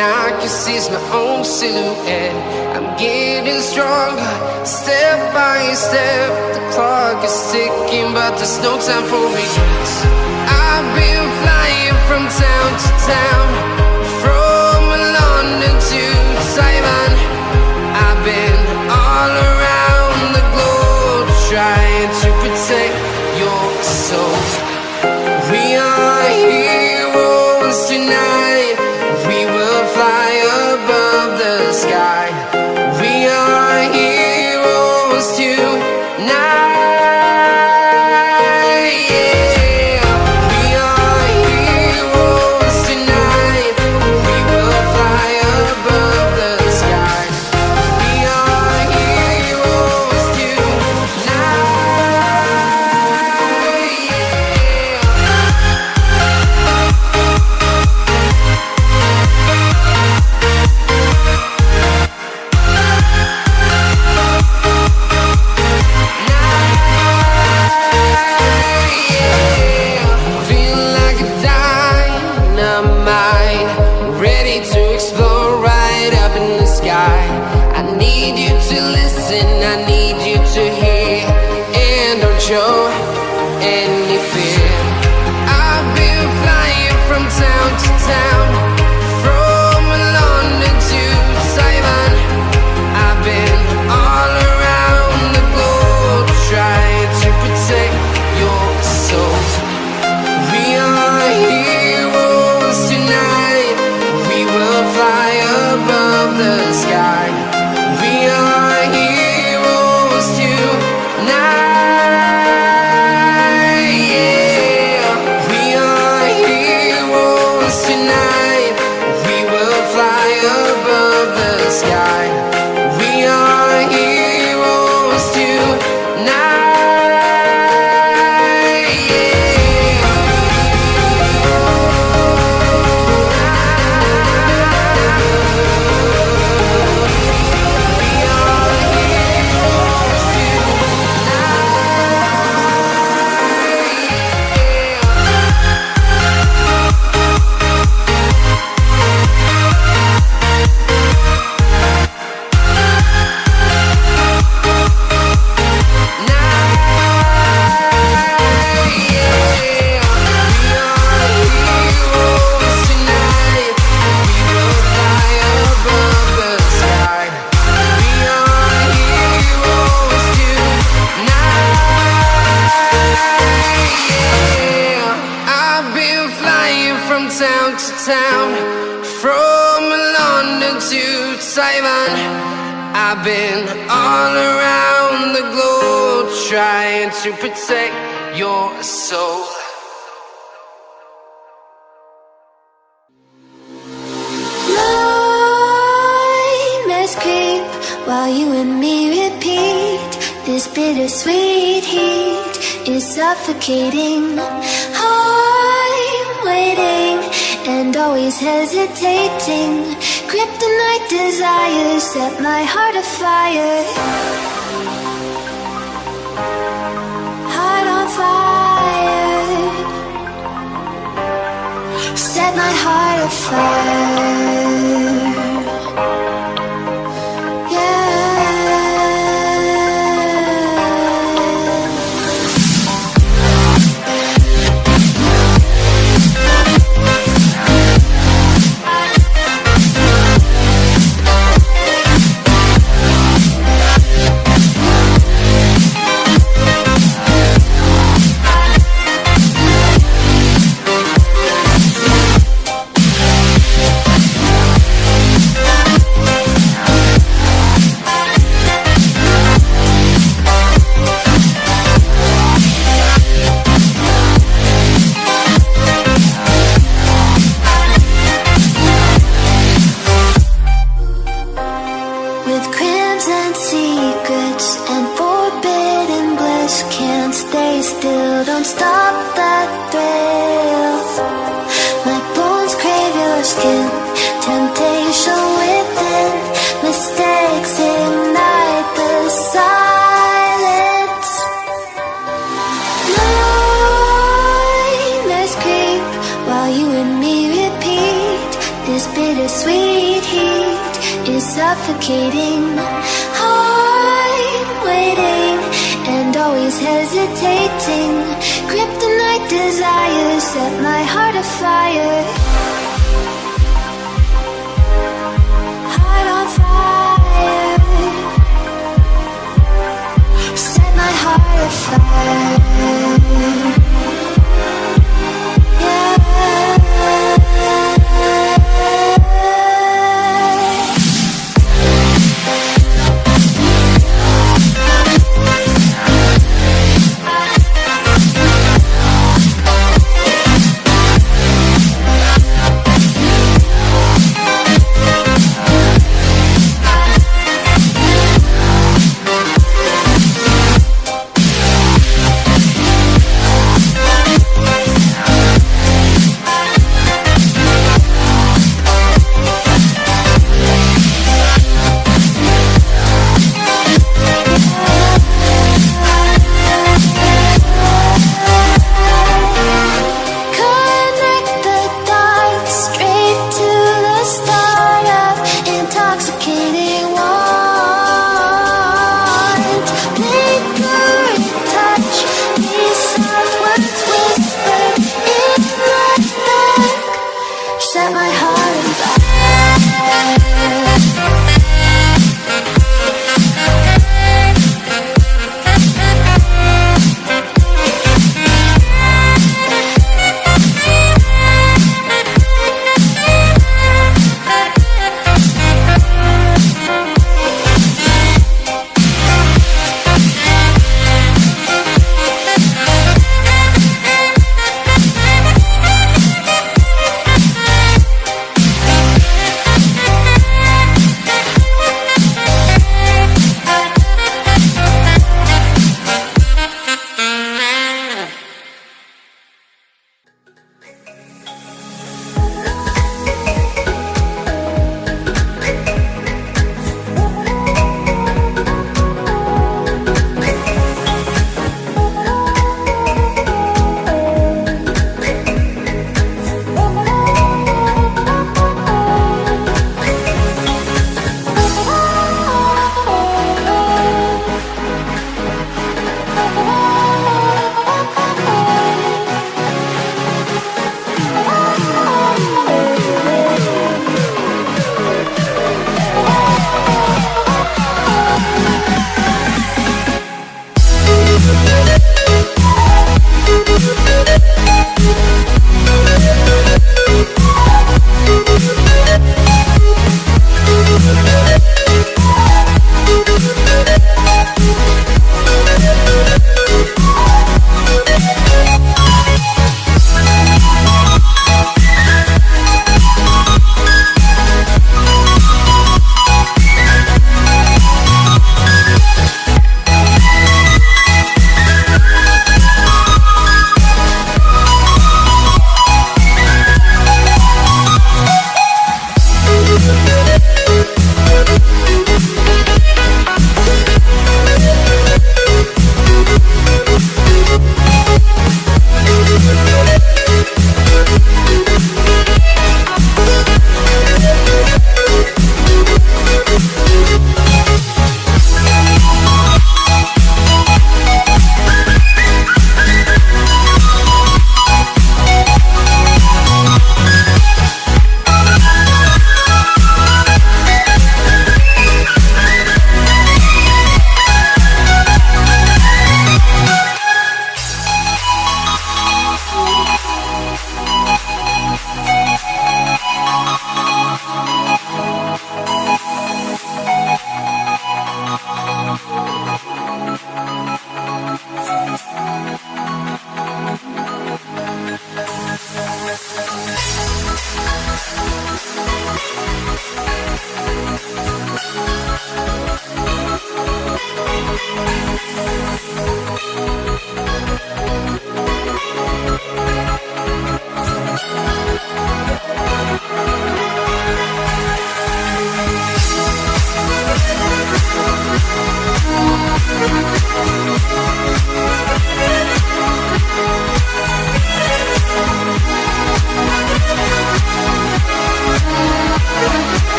I can see my own silhouette. I'm getting stronger, step by step. The clock is ticking, but there's no time for me. I've been flying from town to town.